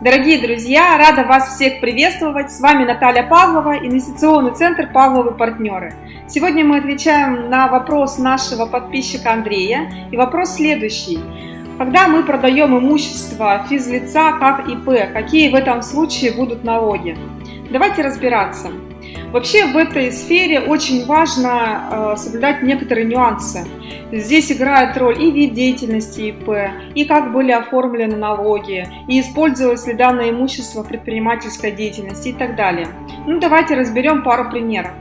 Дорогие друзья, рада вас всех приветствовать. С вами Наталья Павлова, инвестиционный центр Павловы партнеры. Сегодня мы отвечаем на вопрос нашего подписчика Андрея. И вопрос следующий. Когда мы продаем имущество физлица как ИП, какие в этом случае будут налоги? Давайте разбираться. Вообще в этой сфере очень важно э, соблюдать некоторые нюансы. Здесь играет роль и вид деятельности ИП, и как были оформлены налоги, и использовалось ли данное имущество в предпринимательской деятельности и так далее. Ну давайте разберем пару примеров.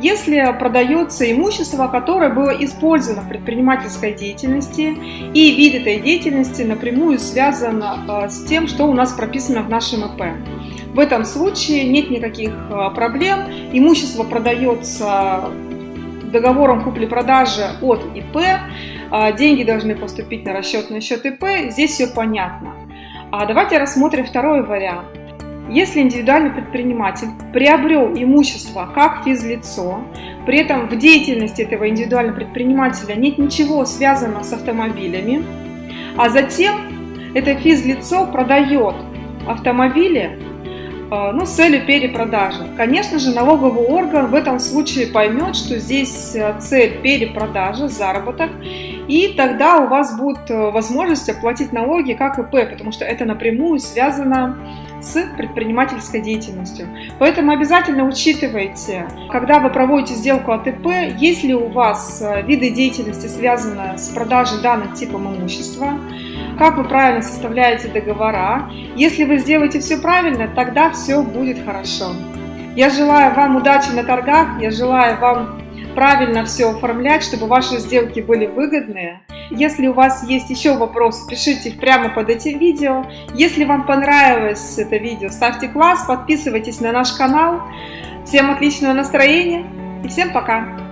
Если продается имущество, которое было использовано в предпринимательской деятельности, и вид этой деятельности напрямую связан э, с тем, что у нас прописано в нашем ИП. В этом случае нет никаких э, проблем, имущество продается договором купли-продажи от ИП, а, деньги должны поступить на расчетный счет ИП, здесь все понятно. А давайте рассмотрим второй вариант. Если индивидуальный предприниматель приобрел имущество как физлицо, при этом в деятельности этого индивидуального предпринимателя нет ничего связанного с автомобилями, а затем это физлицо продает автомобили а, ну, с целью перепродажи. Конечно же, налоговый орган в этом случае поймет, что здесь э, цель перепродажи, заработок, и тогда у вас будет э, возможность оплатить налоги как ИП, потому что это напрямую связано с предпринимательской деятельностью. Поэтому обязательно учитывайте, когда вы проводите сделку от ИП, если у вас э, виды деятельности связаны с продажей данных типом имущества, как вы правильно составляете договора. Если вы сделаете все правильно, тогда все будет хорошо. Я желаю вам удачи на торгах, я желаю вам правильно все оформлять, чтобы ваши сделки были выгодные. Если у вас есть еще вопросы, пишите их прямо под этим видео. Если вам понравилось это видео, ставьте класс, подписывайтесь на наш канал. Всем отличного настроения и всем пока!